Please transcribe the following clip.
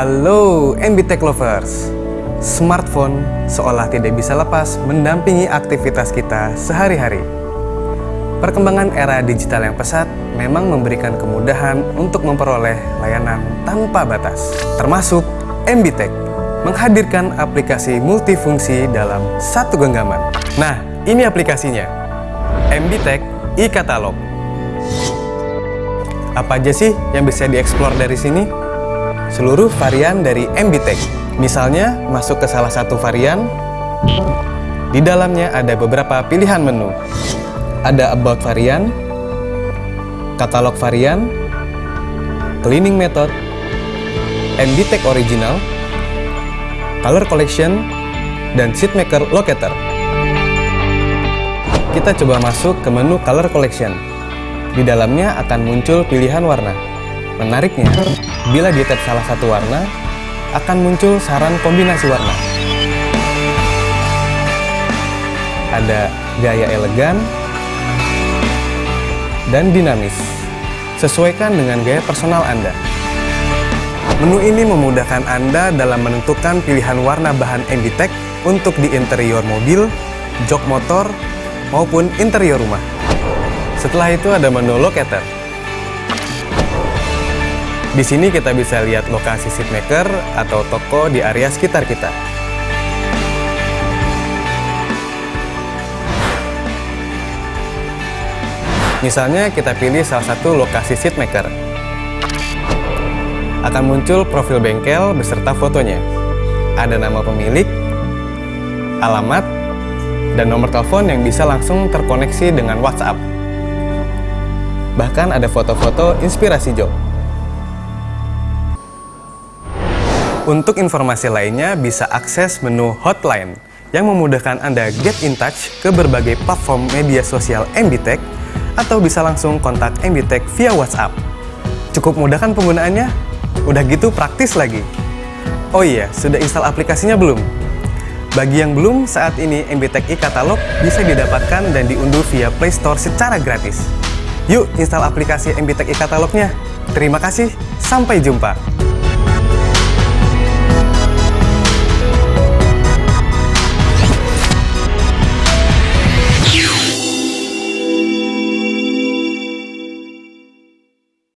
Halo MBTech Lovers. Smartphone seolah tidak bisa lepas mendampingi aktivitas kita sehari-hari. Perkembangan era digital yang pesat memang memberikan kemudahan untuk memperoleh layanan tanpa batas Termasuk MBTech menghadirkan aplikasi multifungsi dalam satu genggaman. Nah, ini aplikasinya. MBTech e-Katalog. Apa aja sih yang bisa dieksplor dari sini? Seluruh varian dari MBTech. Misalnya, masuk ke salah satu varian, di dalamnya ada beberapa pilihan menu. Ada About varian, Katalog varian, Cleaning method, MBTech original, Color collection, dan Seatmaker locator. Kita coba masuk ke menu Color collection. Di dalamnya akan muncul pilihan warna. Menariknya, bila di tab salah satu warna, akan muncul saran kombinasi warna. Ada gaya elegan dan dinamis. Sesuaikan dengan gaya personal Anda. Menu ini memudahkan Anda dalam menentukan pilihan warna bahan MBTech untuk di interior mobil, jok motor, maupun interior rumah. Setelah itu ada menu locator. Di sini kita bisa lihat lokasi seatmaker atau toko di area sekitar kita. Misalnya kita pilih salah satu lokasi seatmaker. Akan muncul profil bengkel beserta fotonya. Ada nama pemilik, alamat, dan nomor telepon yang bisa langsung terkoneksi dengan WhatsApp. Bahkan ada foto-foto inspirasi job. Untuk informasi lainnya bisa akses menu hotline yang memudahkan Anda get in touch ke berbagai platform media sosial MBTech atau bisa langsung kontak MBTech via WhatsApp. Cukup mudah kan penggunaannya? Udah gitu praktis lagi. Oh iya, sudah install aplikasinya belum? Bagi yang belum, saat ini MBTech e-Katalog bisa didapatkan dan diunduh via Play Store secara gratis. Yuk install aplikasi MBTech e-Katalognya. Terima kasih, sampai jumpa.